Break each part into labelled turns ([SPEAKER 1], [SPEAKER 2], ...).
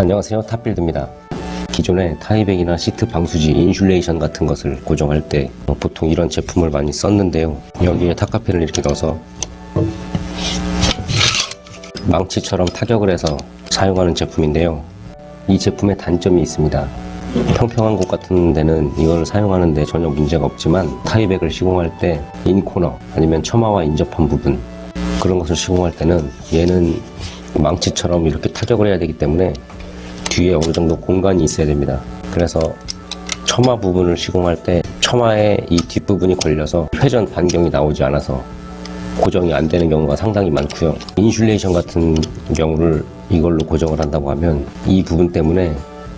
[SPEAKER 1] 안녕하세요 탑빌드입니다. 기존에 Tyvek이나 시트 방수지 insulation 같은 것을 고정할 때 보통 이런 제품을 많이 썼는데요. 여기에 타카핀을 이렇게 넣어서 망치처럼 타격을 해서 사용하는 제품인데요. 이 제품의 단점이 있습니다. 평평한 곳 같은 데는 이걸 사용하는데 전혀 문제가 없지만 Tyvek을 시공할 때 in corner 아니면 처마와 인접한 부분 그런 것을 시공할 때는 얘는 망치처럼 이렇게 타격을 해야 되기 때문에 뒤에 어느 정도 공간이 있어야 됩니다. 그래서 처마 부분을 시공할 때 처마의 이 뒷부분이 걸려서 회전 반경이 나오지 않아서 고정이 안 되는 경우가 상당히 많고요. 인슐레이션 같은 경우를 이걸로 고정을 한다고 하면 이 부분 때문에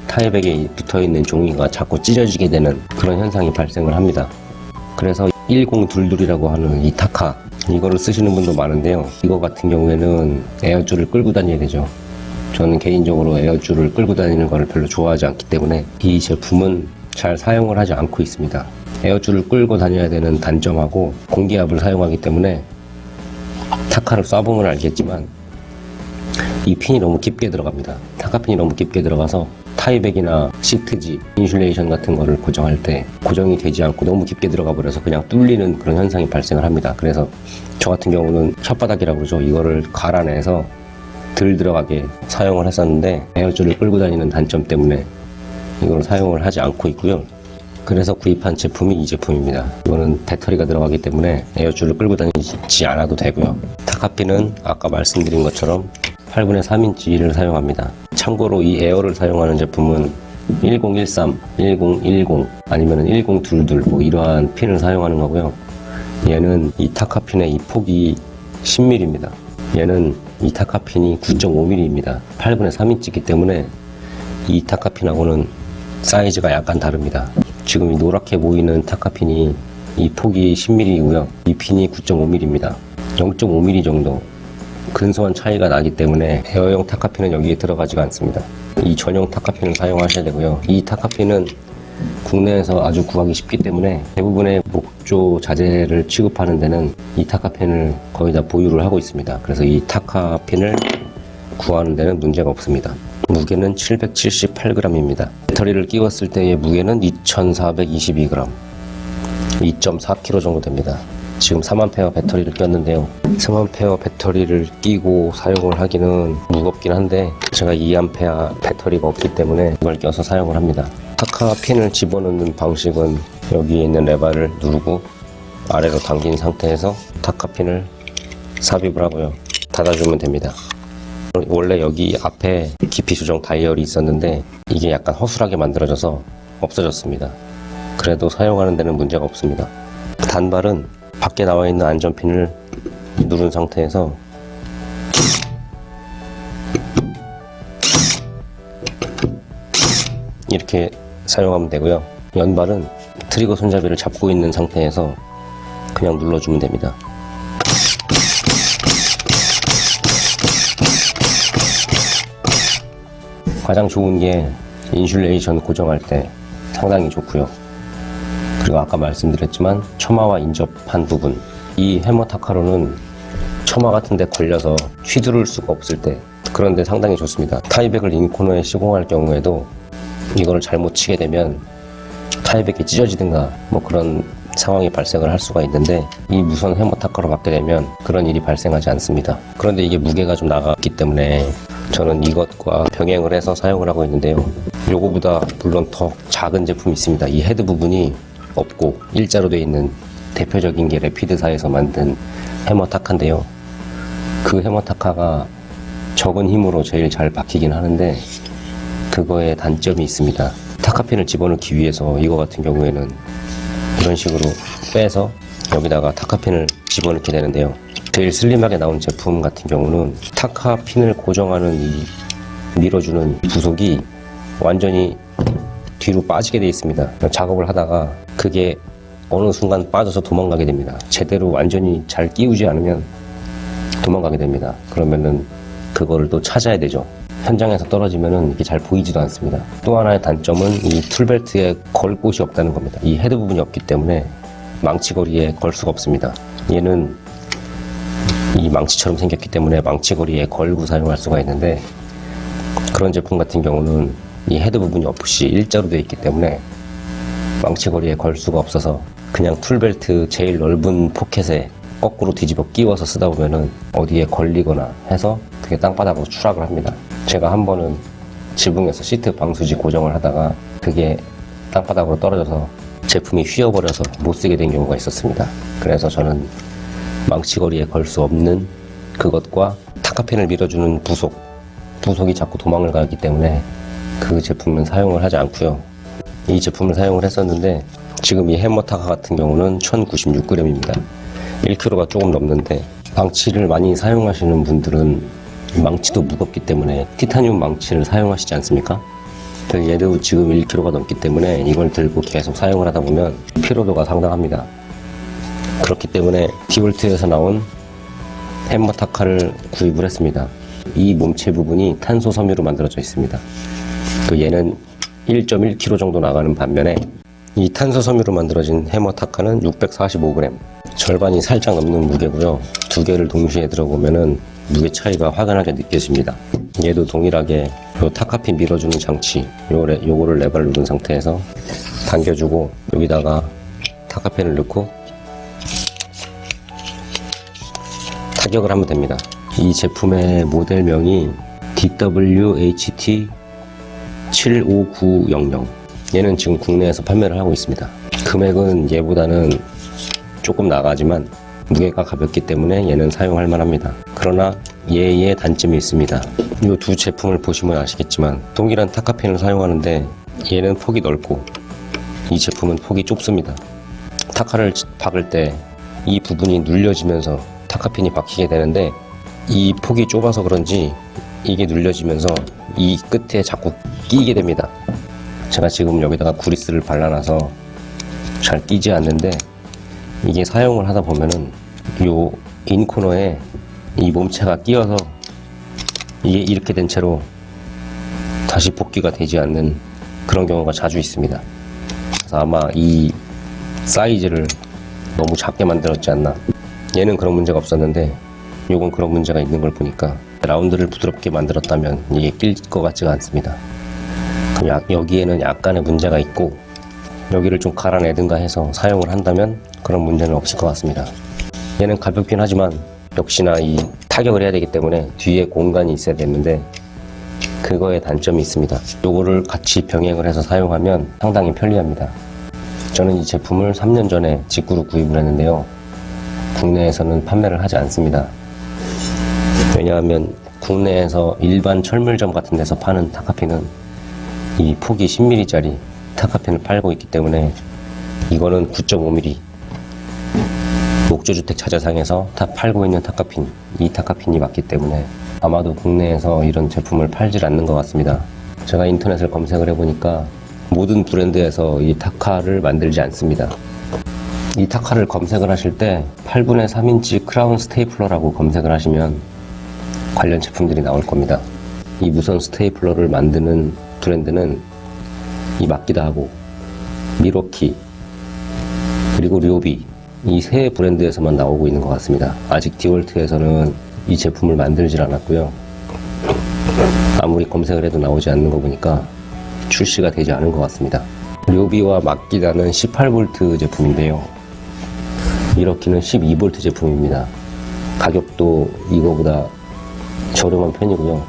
[SPEAKER 1] 타이백에 붙어 있는 종이가 자꾸 찢어지게 되는 그런 현상이 발생을 합니다. 그래서 1022이라고 하는 이 타카 이거를 쓰시는 분도 많은데요. 이거 같은 경우에는 에어줄을 끌고 다녀야 되죠. 저는 개인적으로 에어줄을 끌고 다니는 것을 별로 좋아하지 않기 때문에 이 제품은 잘 사용을 하지 않고 있습니다. 에어줄을 끌고 다녀야 되는 단점하고 공기압을 사용하기 때문에 타카를 쏴보면 알겠지만 이 핀이 너무 깊게 들어갑니다. 타카핀이 너무 깊게 들어가서 Tyvek이나 시트지, insulation 같은 거를 고정할 때 고정이 되지 않고 너무 깊게 들어가 버려서 그냥 뚫리는 그런 현상이 발생을 합니다. 그래서 저 같은 경우는 혓바닥이라고 그러죠. 이거를 갈아내서 덜 들어가게 사용을 했었는데 에어줄을 끌고 다니는 단점 때문에 이걸 사용을 하지 않고 있고요. 그래서 구입한 제품이 이 제품입니다. 이거는 배터리가 들어가기 때문에 에어줄을 끌고 다니지 않아도 되고요. 타카피는 아까 말씀드린 것처럼 8분의 3인치를 사용합니다. 참고로 이 에어를 사용하는 제품은 1013, 1010 아니면 1022 뭐 이러한 핀을 사용하는 거고요. 얘는 이 타카핀의 이 폭이 10mm입니다. 얘는 이 타카핀이 9.5mm입니다. 8분의 3인치이기 때문에 이 타카핀하고는 사이즈가 약간 다릅니다. 지금 이 노랗게 보이는 타카핀이 이 폭이 10mm이고요. 이 핀이 9.5mm입니다. 0.5mm 정도 근소한 차이가 나기 때문에 에어용 타카핀은 여기에 들어가지가 않습니다. 이 전용 타카핀을 사용하셔야 되고요. 이 타카핀은 국내에서 아주 구하기 쉽기 때문에 대부분의 목조 자재를 취급하는 데는 이 타카펜을 거의 다 보유를 하고 있습니다. 그래서 이 타카펜을 구하는 데는 문제가 없습니다. 무게는 778g입니다. 배터리를 끼웠을 때의 무게는 2422g, 2.4kg 정도 됩니다. 지금 4만페어 배터리를 꼈는데요 3만페어 배터리를 끼고 사용을 하기는 무겁긴 한데 제가 2암페어 배터리가 없기 때문에 이걸 껴서 사용을 합니다 타카 핀을 집어넣는 방식은 여기에 있는 레바를 누르고 아래로 당긴 상태에서 타카 핀을 삽입을 하고요. 닫아주면 됩니다. 원래 여기 앞에 깊이 조정 다이얼이 있었는데 이게 약간 허술하게 만들어져서 없어졌습니다. 그래도 사용하는 데는 문제가 없습니다. 단발은 밖에 나와 있는 안전핀을 누른 상태에서 이렇게 사용하면 되고요. 연발은 트리거 손잡이를 잡고 있는 상태에서 그냥 눌러주면 됩니다. 가장 좋은 게 insulation 고정할 때 상당히 좋고요. 그리고 아까 말씀드렸지만 처마와 인접한 부분. 이 해머 타카로는 처마 같은 데 걸려서 휘두를 수가 없을 때 그런데 상당히 좋습니다. Tyvek을 in corner에 시공할 경우에도 이거를 잘못 치게 되면 Tyvek이 찢어지든가 뭐 그런 상황이 발생을 할 수가 있는데 이 무선 해머 타카로 받게 되면 그런 일이 발생하지 않습니다. 그런데 이게 무게가 좀 나갔기 때문에 저는 이것과 병행을 해서 사용을 하고 있는데요. 요거보다 물론 더 작은 제품이 있습니다. 이 헤드 부분이 없고 일자로 되어 있는 대표적인 게 Rapid사에서 만든 해머 타카인데요. 그 해머 타카가 적은 힘으로 제일 잘 박히긴 하는데 그거에 단점이 있습니다. 타카핀을 집어넣기 위해서 이거 같은 경우에는 이런 식으로 빼서 여기다가 타카핀을 집어넣게 되는데요. 제일 슬림하게 나온 제품 같은 경우는 타카핀을 고정하는 이 밀어주는 부속이 완전히 뒤로 빠지게 되어 있습니다. 작업을 하다가 그게 어느 순간 빠져서 도망가게 됩니다. 제대로 완전히 잘 끼우지 않으면 도망가게 됩니다. 그러면은 그거를 또 찾아야 되죠. 현장에서 떨어지면은 이게 잘 보이지도 않습니다. 또 하나의 단점은 이 tool belt에 걸 곳이 없다는 겁니다. 이 헤드 부분이 없기 때문에 망치거리에 걸 수가 없습니다. 얘는 이 망치처럼 생겼기 때문에 망치거리에 걸고 사용할 수가 있는데 그런 제품 같은 경우는 이 헤드 부분이 없이 일자로 되어 있기 때문에 망치거리에 걸 수가 없어서 그냥 tool belt 제일 넓은 포켓에 거꾸로 뒤집어 끼워서 쓰다 보면은 어디에 걸리거나 해서 그게 땅바닥으로 추락을 합니다. 제가 한 번은 지붕에서 시트 방수지 고정을 하다가 그게 땅바닥으로 떨어져서 제품이 휘어버려서 못 쓰게 된 경우가 있었습니다. 그래서 저는 망치거리에 걸 수 없는 그것과 타카펜을 밀어주는 부속, 부속이 자꾸 도망을 가기 때문에 그 제품은 사용을 하지 않고요. 이 제품을 사용을 했었는데 지금 이 해머 타카 같은 경우는 1096g입니다. 1kg가 조금 넘는데 망치를 많이 사용하시는 분들은 이 망치도 무겁기 때문에 티타늄 망치를 사용하시지 않습니까? 그 얘도 지금 1kg가 넘기 때문에 이걸 들고 계속 사용을 하다 보면 피로도가 상당합니다. 그렇기 때문에 디볼트에서 나온 햄머 타카를 구입을 했습니다. 이 몸체 부분이 탄소 섬유로 만들어져 있습니다. 또 얘는 1.1kg 정도 나가는 반면에 이 탄소 섬유로 만들어진 해머 타카는 645g 절반이 살짝 넘는 무게고요 두 개를 동시에 들어보면은 무게 차이가 확연하게 느껴집니다. 얘도 동일하게 요 타카핀 밀어주는 장치 요거를 레버를 누른 상태에서 당겨주고 여기다가 타카펜을 넣고 타격을 하면 됩니다. 이 제품의 모델명이 DWHT 75900 얘는 지금 국내에서 판매를 하고 있습니다. 금액은 얘보다는 조금 나가지만 무게가 가볍기 때문에 얘는 사용할 만합니다. 그러나 얘의 단점이 있습니다. 이 두 제품을 보시면 아시겠지만 동일한 타카펜을 사용하는데 얘는 폭이 넓고 이 제품은 폭이 좁습니다. 타카를 박을 때 이 부분이 눌려지면서 타카핀이 박히게 되는데 이 폭이 좁아서 그런지 이게 눌려지면서 이 끝에 자꾸 끼게 됩니다. 제가 지금 여기다가 구리스를 발라놔서 잘 끼지 않는데 이게 사용을 하다 보면은 요 인코너에 이 몸체가 끼어서 이게 이렇게 된 채로 다시 복귀가 되지 않는 그런 경우가 자주 있습니다. 그래서 아마 이 사이즈를 너무 작게 만들었지 않나. 얘는 그런 문제가 없었는데 요건 그런 문제가 있는 걸 보니까 라운드를 부드럽게 만들었다면 이게 낄 것 같지가 않습니다. 그럼 야- 여기에는 약간의 문제가 있고 여기를 좀 갈아내든가 해서 사용을 한다면 그런 문제는 없을 것 같습니다. 얘는 가볍긴 하지만 역시나 이 타격을 해야 되기 때문에 뒤에 공간이 있어야 되는데 그거에 단점이 있습니다. 요거를 같이 병행을 해서 사용하면 상당히 편리합니다. 저는 이 제품을 3년 전에 직구로 구입을 했는데요. 국내에서는 판매를 하지 않습니다. 왜냐하면 국내에서 일반 철물점 같은 데서 파는 타카핀은 이 폭이 10mm짜리 타카핀을 팔고 있기 때문에 이거는 9.5mm 목조주택 자재상에서 다 팔고 있는 타카핀 이 타카핀이 맞기 때문에 아마도 국내에서 이런 제품을 팔질 않는 것 같습니다. 제가 인터넷을 검색을 해보니까 모든 브랜드에서 이 타카를 만들지 않습니다. 이 타카를 검색을 하실 때 8분의 3인치 크라운 스테이플러라고 검색을 하시면 관련 제품들이 나올 겁니다. 이 무선 스테이플러를 만드는 브랜드는 이 마키다하고 미로키 그리고 료비 이 세 브랜드에서만 나오고 있는 것 같습니다. 아직 디월트에서는 이 제품을 만들질 않았고요. 아무리 검색을 해도 나오지 않는 거 보니까 출시가 되지 않은 것 같습니다. 료비와 마키다는 18V 제품인데요. 미러키는 12V 제품입니다. 가격도 이거보다 저렴한 편이고요.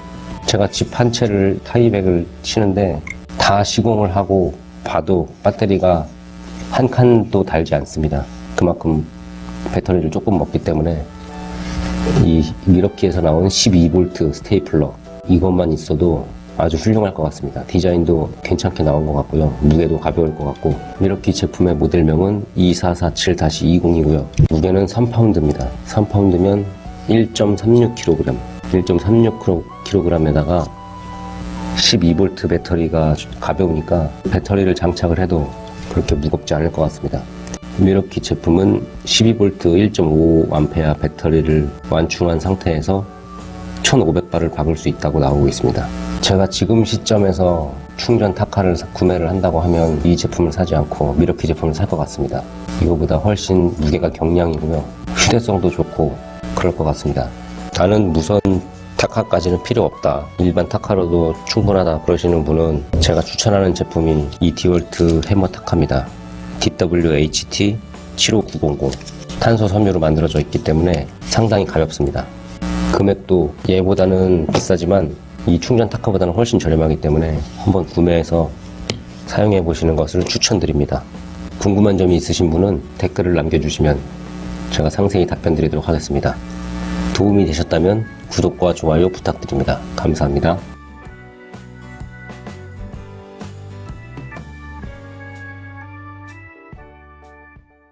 [SPEAKER 1] 제가 집 한 채를 타이백을 치는데 다 시공을 하고 봐도 배터리가 한 칸도 달지 않습니다. 그만큼 배터리를 조금 먹기 때문에 이 미러키에서 나온 12V 스테이플러 이것만 있어도 아주 훌륭할 것 같습니다. 디자인도 괜찮게 나온 것 같고요. 무게도 가벼울 것 같고 미러키 제품의 모델명은 2447-20이고요. 무게는 3파운드입니다. 3파운드면 1.36kg 1.36kg에다가 12V 배터리가 가벼우니까 배터리를 장착을 해도 그렇게 무겁지 않을 것 같습니다. 미러키 제품은 12V 1.5A 배터리를 완충한 상태에서 1500발을 박을 수 있다고 나오고 있습니다. 제가 지금 시점에서 충전 타카를 사- 구매를 한다고 하면 이 제품을 사지 않고 미러키 제품을 살 것 같습니다. 이거보다 훨씬 무게가 경량이고요. 휴대성도 좋고 그럴 것 같습니다. 나는 무선 타카까지는 필요 없다. 일반 타카로도 충분하다 그러시는 분은 제가 추천하는 제품이 이 디월트 해머 타카입니다. DWHT 75900 탄소 섬유로 만들어져 있기 때문에 상당히 가볍습니다. 금액도 얘보다는 비싸지만 이 충전 타카보다는 훨씬 저렴하기 때문에 한번 구매해서 사용해 보시는 것을 추천드립니다. 궁금한 점이 있으신 분은 댓글을 남겨주시면 제가 상세히 답변 드리도록 하겠습니다. 도움이 되셨다면 구독과 좋아요 부탁드립니다. 감사합니다.